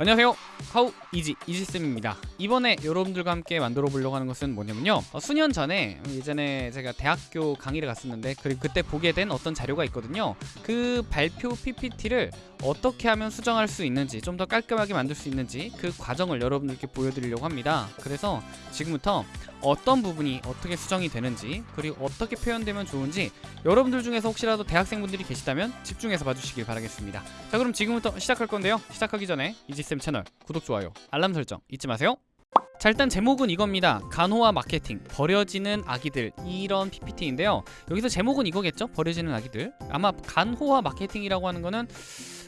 안녕하세요. 하우 이지 이지쌤입니다. 이번에 여러분들과 함께 만들어 보려고 하는 것은 뭐냐면요. 어, 수년 전에 예전에 제가 대학교 강의를 갔었는데 그리고 그때 보게 된 어떤 자료가 있거든요. 그 발표 PPT를 어떻게 하면 수정할 수 있는지 좀 더 깔끔하게 만들 수 있는지 그 과정을 여러분들께 보여드리려고 합니다. 그래서 지금부터 어떤 부분이 어떻게 수정이 되는지 그리고 어떻게 표현되면 좋은지 여러분들 중에서 혹시라도 대학생분들이 계시다면 집중해서 봐주시길 바라겠습니다. 자 그럼 지금부터 시작할 건데요. 시작하기 전에 이지쌤 채널 구독, 좋아요, 알람 설정 잊지 마세요. 자 일단 제목은 이겁니다. 간호와 마케팅 버려지는 아기들 이런 PPT인데요. 여기서 제목은 이거겠죠? 버려지는 아기들. 아마 간호와 마케팅이라고 하는 거는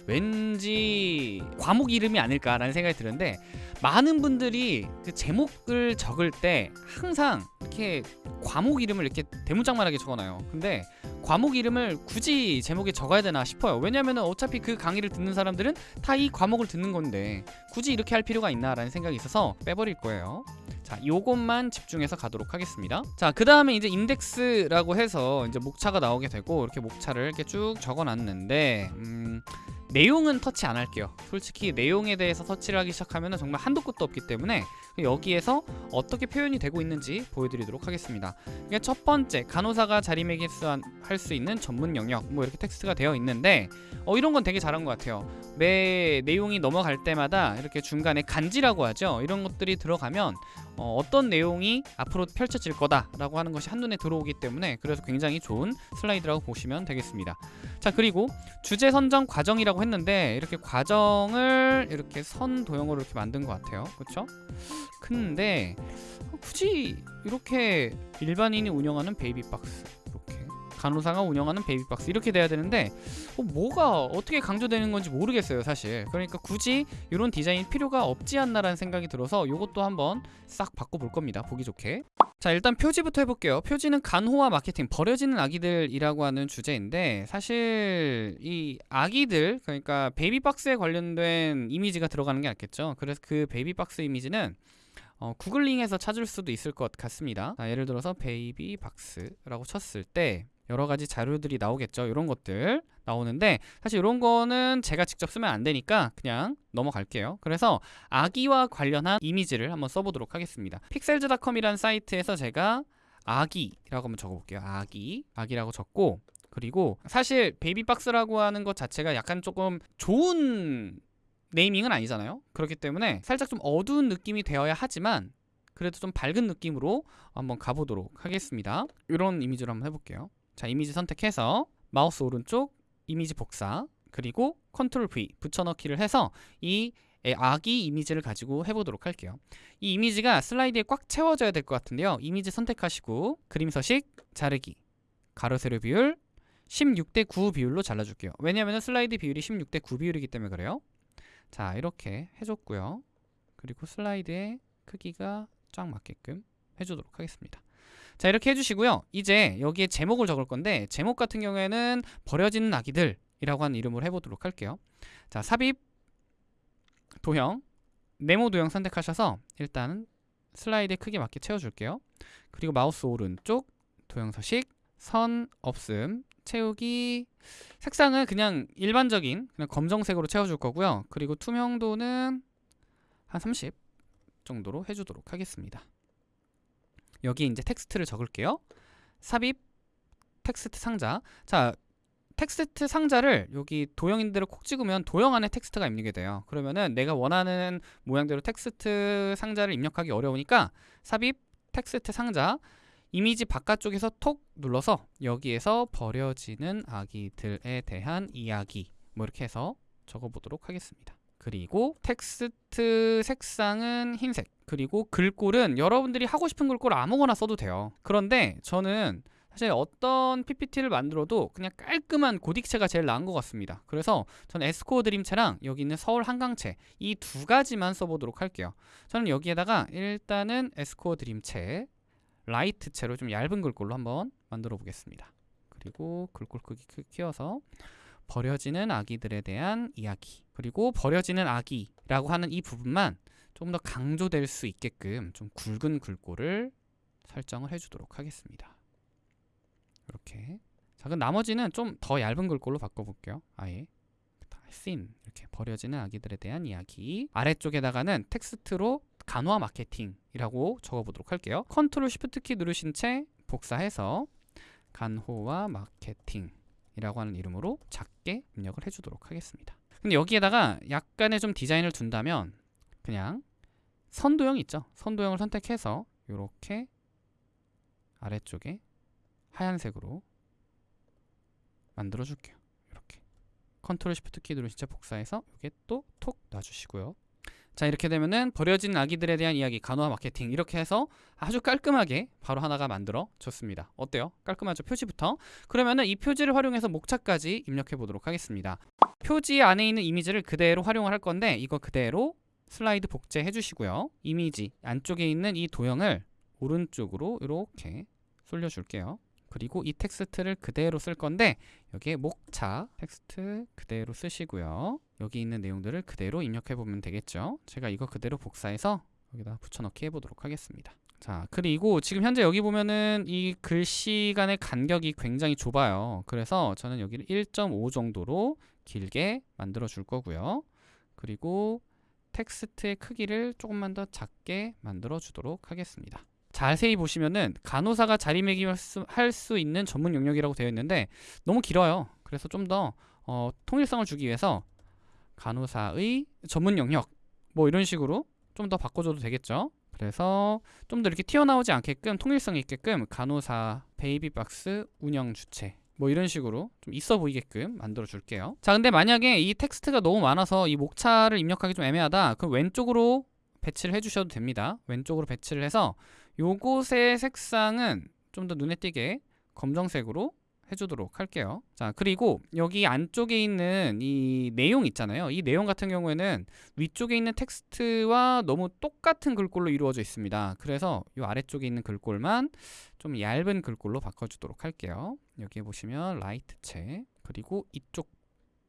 왠지 과목 이름이 아닐까라는 생각이 드는데 많은 분들이 그 제목을 적을 때 항상 이렇게 과목 이름을 이렇게 대문짝만하게 적어놔요. 근데 과목 이름을 굳이 제목에 적어야 되나 싶어요. 왜냐면 어차피 그 강의를 듣는 사람들은 다 이 과목을 듣는 건데 굳이 이렇게 할 필요가 있나 라는 생각이 있어서 빼버릴 거예요. 자 요것만 집중해서 가도록 하겠습니다. 자그 다음에 이제 인덱스라고 해서 이제 목차가 나오게 되고 이렇게 목차를 이렇게 쭉 적어 놨는데 음 내용은 터치 안 할게요. 솔직히 내용에 대해서 터치를 하기 시작하면 정말 한도 끝도 없기 때문에 여기에서 어떻게 표현이 되고 있는지 보여드리도록 하겠습니다. 이게 첫 번째 간호사가 자리매김할 수 있는 전문 영역 뭐 이렇게 텍스트가 되어 있는데 어, 이런 건 되게 잘한 것 같아요. 매 내용이 넘어갈 때마다 이렇게 중간에 간지라고 하죠? 이런 것들이 들어가면 어, 어떤 내용이 앞으로 펼쳐질 거다라고 하는 것이 한눈에 들어오기 때문에 그래서 굉장히 좋은 슬라이드라고 보시면 되겠습니다. 자 그리고 주제 선정 과정이라고 했는데 이렇게 과정을 이렇게 선 도형으로 이렇게 만든 것 같아요 그렇죠? 근데 굳이 이렇게 일반인이 운영하는 베이비박스 간호사가 운영하는 베이비박스 이렇게 돼야 되는데 어, 뭐가 어떻게 강조되는 건지 모르겠어요 사실. 그러니까 굳이 이런 디자인 필요가 없지 않나라는 생각이 들어서 이것도 한번 싹 바꿔볼 겁니다. 보기 좋게. 자 일단 표지부터 해볼게요. 표지는 간호와 마케팅 버려지는 아기들이라고 하는 주제인데 사실 이 아기들 그러니까 베이비박스에 관련된 이미지가 들어가는 게 낫겠죠? 그래서 그 베이비박스 이미지는 어, googling해서 찾을 수도 있을 것 같습니다. 자, 예를 들어서 베이비박스라고 쳤을 때 여러 가지 자료들이 나오겠죠. 이런 것들 나오는데 사실 이런 거는 제가 직접 쓰면 안 되니까 그냥 넘어갈게요. 그래서 아기와 관련한 이미지를 한번 써보도록 하겠습니다. Pexels.com이라는 사이트에서 제가 아기라고 한번 적어볼게요. 아기, 아기라고 적고 그리고 사실 베이비박스라고 하는 것 자체가 약간 조금 좋은 naming은 아니잖아요. 그렇기 때문에 살짝 좀 어두운 느낌이 되어야 하지만 그래도 좀 밝은 느낌으로 한번 가보도록 하겠습니다. 이런 이미지로 한번 해볼게요. 자 이미지 선택해서 마우스 오른쪽 이미지 복사 그리고 Control V 붙여넣기를 해서 이 아기 이미지를 가지고 해보도록 할게요. 이 이미지가 슬라이드에 꽉 채워져야 될 것 같은데요. 이미지 선택하시고 그림 서식 자르기. 가로 세로 비율 16대 9 비율로 잘라줄게요. 왜냐하면 슬라이드 비율이 16대 9 비율이기 때문에 그래요. 자 이렇게 해줬고요. 그리고 슬라이드의 크기가 쫙 맞게끔 해주도록 하겠습니다 자 이렇게 해주시고요. 이제 여기에 제목을 적을 건데 제목 같은 경우에는 버려지는 아기들 이라고 하는 이름으로 해보도록 할게요. 자 삽입 도형 네모 도형 선택하셔서 일단 슬라이드에 크게 맞게 채워줄게요. 그리고 마우스 오른쪽 도형 서식 선 없음 채우기. 색상은 그냥 일반적인 그냥 검정색으로 채워줄 거고요. 그리고 투명도는 한 30 정도로 해주도록 하겠습니다 여기 이제 텍스트를 적을게요. 삽입 텍스트 상자. 자, 텍스트 상자를 여기 도형 안에다 콕 찍으면 도형 안에 텍스트가 입력이 돼요. 그러면은 내가 원하는 모양대로 텍스트 상자를 입력하기 어려우니까 삽입 텍스트 상자 이미지 바깥쪽에서 톡 눌러서 여기에서 버려지는 아기들에 대한 이야기 뭐 이렇게 해서 적어보도록 하겠습니다. 그리고 텍스트 색상은 흰색. 그리고 글꼴은 여러분들이 하고 싶은 글꼴 아무거나 써도 돼요. 그런데 저는 사실 어떤 PPT를 만들어도 그냥 깔끔한 고딕체가 제일 나은 것 같습니다. 그래서 저는 S-Core Dream체랑 여기 있는 서울 한강체 이 두 가지만 써보도록 할게요. 저는 여기에다가 일단은 에스코어 드림체 라이트체로 좀 얇은 글꼴로 한번 만들어 보겠습니다. 그리고 글꼴 크기 키워서 버려지는 아기들에 대한 이야기 그리고 버려지는 아기라고 하는 이 부분만 좀 더 강조될 수 있게끔 좀 굵은 글꼴을 설정을 해주도록 하겠습니다. 이렇게. 자 그럼 나머지는 좀 더 얇은 글꼴로 바꿔볼게요. 아예. 씬 이렇게 버려지는 아기들에 대한 이야기. 아래쪽에다가는 텍스트로 간호와 마케팅이라고 적어보도록 할게요. Control Shift 키 누르신 채 복사해서 간호와 마케팅 이라고 하는 이름으로 작게 입력을 해주도록 하겠습니다. 근데 여기에다가 약간의 좀 디자인을 둔다면 그냥 선도형 있죠? 선도형을 선택해서 이렇게 아래쪽에 하얀색으로 만들어 줄게요. 이렇게. Control Shift 키 누르신 채 복사해서 이렇게 또 톡 놔주시고요 자 이렇게 되면은 버려진 아기들에 대한 이야기 간호와 마케팅 이렇게 해서 아주 깔끔하게 바로 하나가 만들어 졌습니다. 어때요? 깔끔하죠? 표지부터? 그러면은 이 표지를 활용해서 목차까지 입력해 보도록 하겠습니다. 표지 안에 있는 이미지를 그대로 활용을 할 건데 이거 그대로 슬라이드 복제해 주시고요. 이미지 안쪽에 있는 이 도형을 오른쪽으로 이렇게 쏠려 줄게요. 그리고 이 텍스트를 그대로 쓸 건데 여기에 목차 텍스트 그대로 쓰시고요 여기 있는 내용들을 그대로 입력해 보면 되겠죠? 제가 이거 그대로 복사해서 여기다 붙여넣기 해보도록 하겠습니다. 자 그리고 지금 현재 여기 보면은 이 글씨 간의 간격이 굉장히 좁아요. 그래서 저는 여기를 1.5 정도로 길게 만들어 줄 거고요. 그리고 텍스트의 크기를 조금만 더 작게 만들어 주도록 하겠습니다. 자세히 보시면은 간호사가 자리매김할 수, 있는 전문 영역이라고 되어 있는데 너무 길어요. 그래서 좀더 어, 통일성을 주기 위해서 간호사의 전문 영역 뭐 이런 식으로 좀 더 바꿔줘도 되겠죠. 그래서 좀 더 이렇게 튀어나오지 않게끔 통일성 있게끔 간호사 베이비박스 운영 주체 뭐 이런 식으로 좀 있어 보이게끔 만들어 줄게요. 자 근데 만약에 이 텍스트가 너무 많아서 이 목차를 입력하기 좀 애매하다. 그럼 왼쪽으로 배치를 해주셔도 됩니다. 왼쪽으로 배치를 해서 요곳의 색상은 좀 더 눈에 띄게 검정색으로 해주도록 할게요. 자, 그리고 여기 안쪽에 있는 이 내용 있잖아요. 이 내용 같은 경우에는 위쪽에 있는 텍스트와 너무 똑같은 글꼴로 이루어져 있습니다. 그래서 이 아래쪽에 있는 글꼴만 좀 얇은 글꼴로 바꿔주도록 할게요. 여기에 보시면 Light체 그리고 이쪽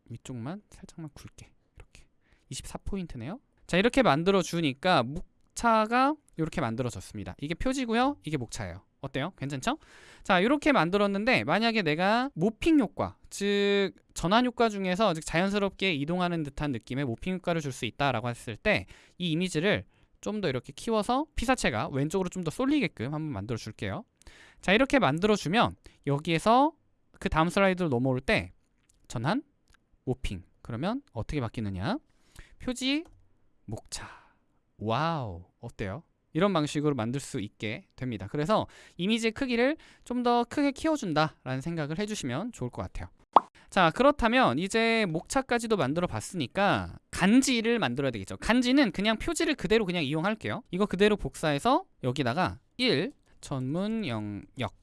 위쪽만 살짝만 굵게 이렇게 24포인트네요. 자, 이렇게 만들어 주니까 목차가 이렇게 만들어졌습니다. 이게 표지고요. 이게 목차예요. 어때요? 괜찮죠? 자, 이렇게 만들었는데 만약에 내가 모핑 효과, 즉 전환 효과 중에서 즉 자연스럽게 이동하는 듯한 느낌의 모핑 효과를 줄 수 있다라고 했을 때 이 이미지를 좀 더 이렇게 키워서 피사체가 왼쪽으로 좀 더 쏠리게끔 한번 만들어 줄게요. 자, 이렇게 만들어 주면 여기에서 그 다음 슬라이드로 넘어올 때 전환, morphing. 그러면 어떻게 바뀌느냐? 표지, 목차. Wow. 어때요? 이런 방식으로 만들 수 있게 됩니다. 그래서 이미지의 크기를 좀 더 크게 키워준다라는 생각을 해주시면 좋을 것 같아요. 자 그렇다면 이제 목차까지도 만들어 봤으니까 간지를 만들어야 되겠죠. 간지는 그냥 표지를 그대로 그냥 이용할게요. 이거 그대로 복사해서 여기다가 1 전문 영역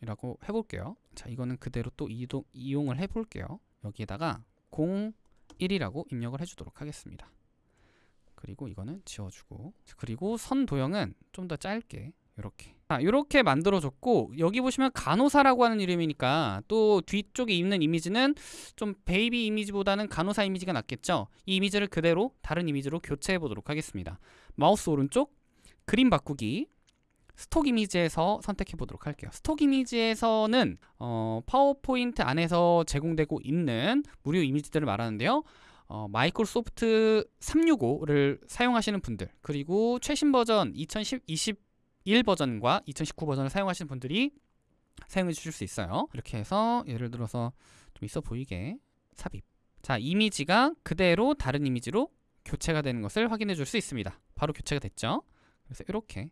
이라고 해볼게요. 자 이거는 그대로 또 이동, 이용을 해볼게요. 여기에다가 01이라고 입력을 해주도록 하겠습니다. 그리고 이거는 지워주고. 그리고 선 도형은 좀 더 짧게. 이렇게. 자 이렇게 만들어줬고 여기 보시면 간호사라고 하는 이름이니까 또 뒤쪽에 있는 이미지는 좀 베이비 이미지보다는 간호사 이미지가 낫겠죠? 이 이미지를 그대로 다른 이미지로 교체해 보도록 하겠습니다. 마우스 오른쪽 그림 바꾸기 stock 이미지에서 선택해 보도록 할게요. stock 이미지에서는 어, 파워포인트 안에서 제공되고 있는 무료 이미지들을 말하는데요 어, 마이크로소프트 365를 사용하시는 분들 그리고 최신 버전 2021 버전과 2019 버전을 사용하시는 분들이 사용해 주실 수 있어요. 이렇게 해서 예를 들어서 좀 있어 보이게 삽입. 자 이미지가 그대로 다른 이미지로 교체가 되는 것을 확인해 줄 수 있습니다. 바로 교체가 됐죠? 그래서 이렇게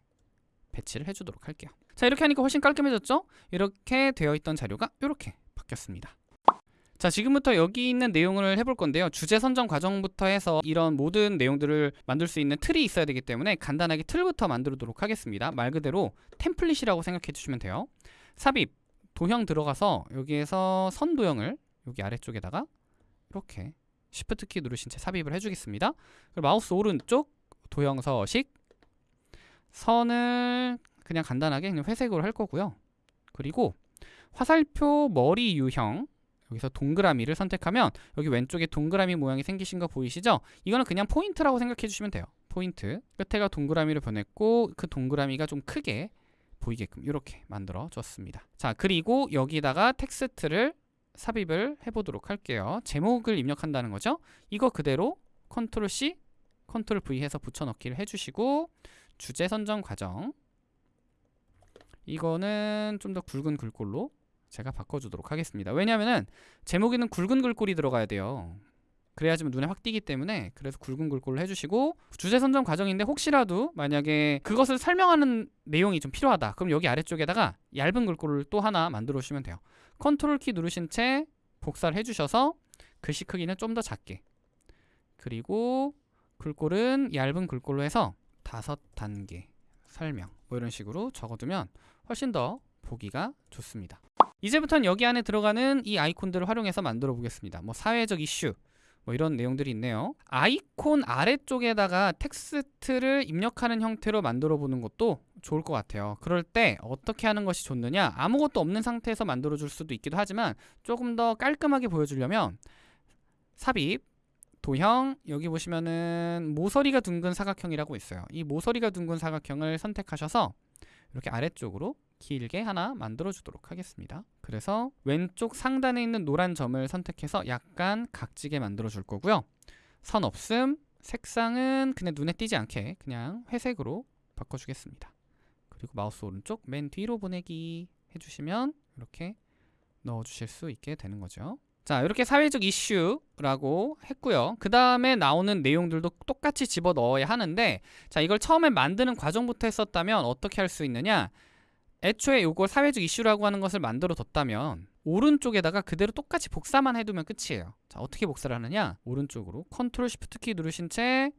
배치를 해주도록 할게요. 자 이렇게 하니까 훨씬 깔끔해졌죠? 이렇게 되어 있던 자료가 이렇게 바뀌었습니다 자 지금부터 여기 있는 내용을 해볼 건데요. 주제 선정 과정부터 해서 이런 모든 내용들을 만들 수 있는 틀이 있어야 되기 때문에 간단하게 틀부터 만들도록 하겠습니다. 말 그대로 템플릿이라고 생각해 주시면 돼요. 삽입 도형 들어가서 여기에서 선 도형을 여기 아래쪽에다가 이렇게 Shift 키 누르신 채 삽입을 해주겠습니다. 그리고 마우스 오른쪽 도형 서식. 선을 그냥 간단하게 그냥 회색으로 할 거고요. 그리고 화살표 머리 유형 여기서 동그라미를 선택하면 여기 왼쪽에 동그라미 모양이 생기신 거 보이시죠? 이거는 그냥 포인트라고 생각해 주시면 돼요. 포인트. 끝에가 동그라미를 보냈고 그 동그라미가 좀 크게 보이게끔 이렇게 만들어 줬습니다. 자, 그리고 여기다가 텍스트를 삽입을 해보도록 할게요. 제목을 입력한다는 거죠. 이거 그대로 컨트롤 C, 컨트롤 V 해서 붙여넣기를 해주시고 주제 선정 과정 이거는 좀 더 굵은 글꼴로 제가 바꿔주도록 하겠습니다. 왜냐하면 제목에는 굵은 글꼴이 들어가야 돼요. 그래야지만 눈에 확 띄기 때문에 그래서 굵은 글꼴로 해주시고 주제 선정 과정인데 혹시라도 만약에 그것을 설명하는 내용이 좀 필요하다. 그럼 여기 아래쪽에다가 얇은 글꼴을 또 하나 만들어 주시면 돼요. 컨트롤 키 누르신 채 복사를 해주셔서 글씨 크기는 좀 더 작게. 그리고 글꼴은 얇은 글꼴로 해서 다섯 단계 설명. 뭐 이런 식으로 적어두면 훨씬 더 보기가 좋습니다 이제부터는 여기 안에 들어가는 이 아이콘들을 활용해서 만들어 보겠습니다 뭐 사회적 이슈 뭐 이런 내용들이 있네요. 아이콘 아래쪽에다가 텍스트를 입력하는 형태로 만들어 보는 것도 좋을 것 같아요. 그럴 때 어떻게 하는 것이 좋느냐? 아무것도 없는 상태에서 만들어 줄 수도 있기도 하지만 조금 더 깔끔하게 보여주려면 삽입, 도형, 여기 보시면은 모서리가 둥근 사각형이라고 있어요. 이 모서리가 둥근 사각형을 선택하셔서 이렇게 아래쪽으로 길게 하나 만들어 주도록 하겠습니다. 그래서 왼쪽 상단에 있는 노란 점을 선택해서 약간 각지게 만들어 줄 거고요. 선 없음 색상은 그냥 눈에 띄지 않게 그냥 회색으로 바꿔 주겠습니다. 그리고 마우스 오른쪽 맨 뒤로 보내기 해주시면 이렇게 넣어 주실 수 있게 되는 거죠. 자 이렇게 사회적 이슈라고 했고요. 그 다음에 나오는 내용들도 똑같이 집어 넣어야 하는데 자 이걸 처음에 만드는 과정부터 했었다면 어떻게 할 수 있느냐 애초에 요걸 사회적 이슈라고 하는 것을 만들어 뒀다면 오른쪽에다가 그대로 똑같이 복사만 해두면 끝이에요. 자 어떻게 복사를 하느냐? 오른쪽으로 컨트롤 Shift 키 누르신 채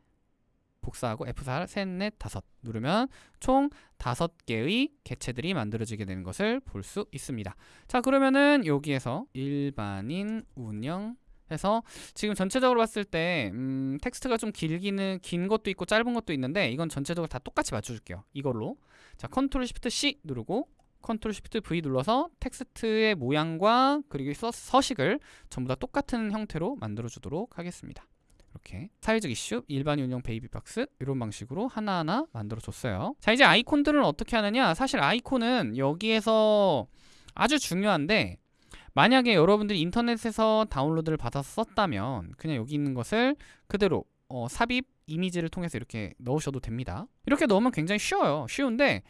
복사하고 F4 셋, 넷, 다섯 누르면 총 다섯 개의 개체들이 만들어지게 되는 것을 볼 수 있습니다. 자 그러면은 여기에서 일반인 운영 해서 지금 전체적으로 봤을 때 음, 텍스트가 좀 길기는 긴 것도 있고 짧은 것도 있는데 이건 전체적으로 다 똑같이 맞춰줄게요. 이걸로 자 컨트롤 Shift C 누르고 컨트롤 Shift V 눌러서 텍스트의 모양과 그리고 서, 서식을 전부 다 똑같은 형태로 만들어 주도록 하겠습니다. 이렇게. 사회적 이슈, 일반 운영 베이비 박스 이런 방식으로 하나하나 만들어 줬어요. 자 이제 아이콘들은 어떻게 하느냐? 사실 아이콘은 여기에서 아주 중요한데 만약에 여러분들이 인터넷에서 다운로드를 받아서 썼다면 그냥 여기 있는 것을 그대로 어, 삽입 이미지를 통해서 이렇게 넣으셔도 됩니다. 이렇게 넣으면 굉장히 쉬워요. 쉬운데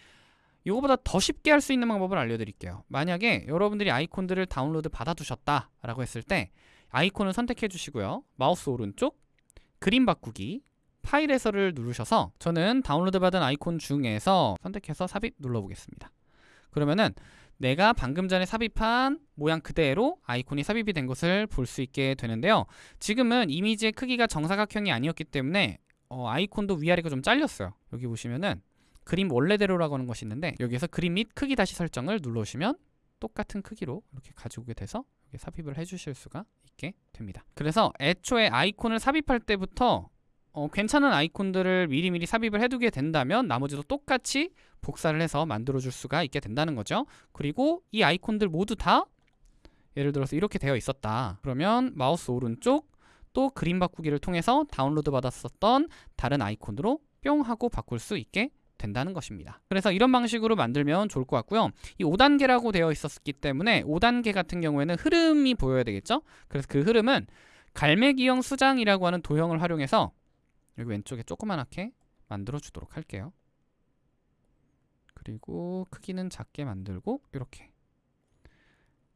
이거보다 더 쉽게 할 수 있는 방법을 알려드릴게요. 만약에 여러분들이 아이콘들을 다운로드 받아 두셨다 라고 했을 때 아이콘을 선택해 주시고요. 마우스 오른쪽 그림 바꾸기 파일에서를 누르셔서 저는 다운로드 받은 아이콘 중에서 선택해서 삽입 눌러보겠습니다. 그러면은 내가 방금 전에 삽입한 모양 그대로 아이콘이 삽입이 된 것을 볼 수 있게 되는데요. 지금은 이미지의 크기가 정사각형이 아니었기 때문에 어, 아이콘도 위아래가 좀 잘렸어요. 여기 보시면은 그림 원래대로라고 하는 것이 있는데 여기에서 그림 및 크기 다시 설정을 눌러주시면 똑같은 크기로 이렇게 가지고 오게 돼서 여기 삽입을 해주실 수가 있게 됩니다. 그래서 애초에 아이콘을 삽입할 때부터 어, 괜찮은 아이콘들을 미리미리 삽입을 해두게 된다면 나머지도 똑같이 복사를 해서 만들어 줄 수가 있게 된다는 거죠. 그리고 이 아이콘들 모두 다 예를 들어서 이렇게 되어 있었다. 그러면 마우스 오른쪽 또 그림 바꾸기를 통해서 다운로드 받았었던 다른 아이콘으로 뿅 하고 바꿀 수 있게 된다는 것입니다. 그래서 이런 방식으로 만들면 좋을 것 같고요. 이 5단계라고 되어 있었기 때문에 5단계 같은 경우에는 흐름이 보여야 되겠죠? 그래서 그 흐름은 갈매기형 수장이라고 하는 도형을 활용해서 여기 왼쪽에 조그만하게 만들어 주도록 할게요. 그리고 크기는 작게 만들고 이렇게.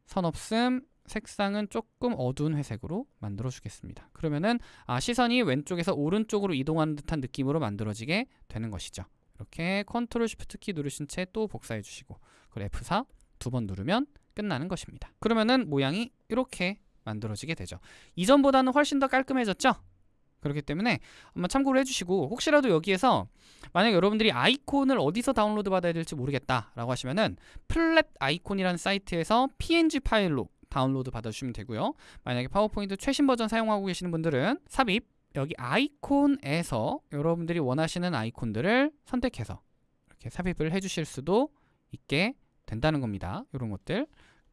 선 없음 색상은 조금 어두운 회색으로 만들어 주겠습니다. 그러면은 아, 시선이 왼쪽에서 오른쪽으로 이동하는 듯한 느낌으로 만들어지게 되는 것이죠. 이렇게 컨트롤 Shift 키 누르신 채 또 복사해 주시고 그리고 F4 두 번 누르면 끝나는 것입니다. 그러면은 모양이 이렇게 만들어지게 되죠. 이전보다는 훨씬 더 깔끔해졌죠? 그렇기 때문에 한번 참고를 해주시고 혹시라도 여기에서 만약 여러분들이 아이콘을 어디서 다운로드 받아야 될지 모르겠다 라고 하시면은 Flaticon이라는 사이트에서 png 파일로 다운로드 받아주시면 되고요. 만약에 파워포인트 최신 버전 사용하고 계시는 분들은 삽입 여기 아이콘에서 여러분들이 원하시는 아이콘들을 선택해서 이렇게 삽입을 해주실 수도 있게 된다는 겁니다. 이런 것들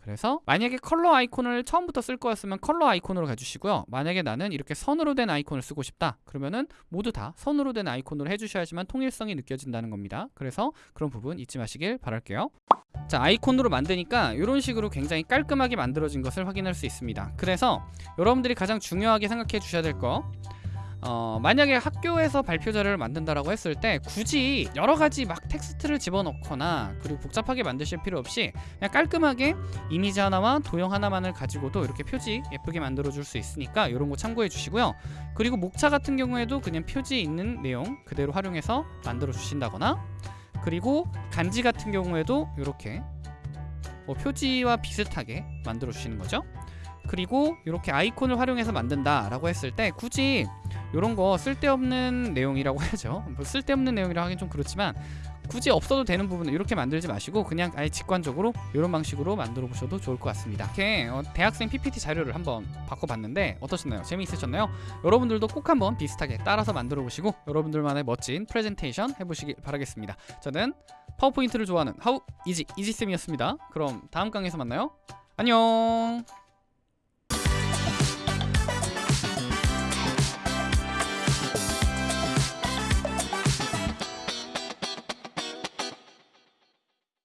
그래서 만약에 컬러 아이콘을 처음부터 쓸 거였으면 컬러 아이콘으로 가주시고요. 만약에 나는 이렇게 선으로 된 아이콘을 쓰고 싶다. 그러면은 모두 다 선으로 된 아이콘으로 해주셔야지만 통일성이 느껴진다는 겁니다. 그래서 그런 부분 잊지 마시길 바랄게요. 자 아이콘으로 만드니까 이런 식으로 굉장히 깔끔하게 만들어진 것을 확인할 수 있습니다. 그래서 여러분들이 가장 중요하게 생각해 주셔야 될 거 어, 만약에 학교에서 발표 자료를 만든다라고 했을 때 굳이 여러 가지 막 텍스트를 집어넣거나 그리고 복잡하게 만드실 필요 없이 그냥 깔끔하게 이미지 하나와 도형 하나만을 가지고도 이렇게 표지 예쁘게 만들어 줄 수 있으니까 이런 거 참고해 주시고요. 그리고 목차 같은 경우에도 그냥 표지에 있는 내용 그대로 활용해서 만들어 주신다거나 그리고 간지 같은 경우에도 이렇게 뭐 표지와 비슷하게 만들어 주시는 거죠. 그리고 이렇게 아이콘을 활용해서 만든다 라고 했을 때 굳이 이런 거 쓸데없는 내용이라고 해야죠. 뭐 쓸데없는 내용이라 하긴 좀 그렇지만 굳이 없어도 되는 부분을 이렇게 만들지 마시고 그냥 아예 직관적으로 이런 방식으로 만들어 보셔도 좋을 것 같습니다. 이렇게 어, 대학생 PPT 자료를 한번 바꿔봤는데 어떠셨나요? 재미있으셨나요? 여러분들도 꼭 한번 비슷하게 따라서 만들어 보시고 여러분들만의 멋진 프레젠테이션 해보시길 바라겠습니다. 저는 파워포인트를 좋아하는 하우 이지 이지쌤이었습니다. 그럼 다음 강에서 만나요. 안녕.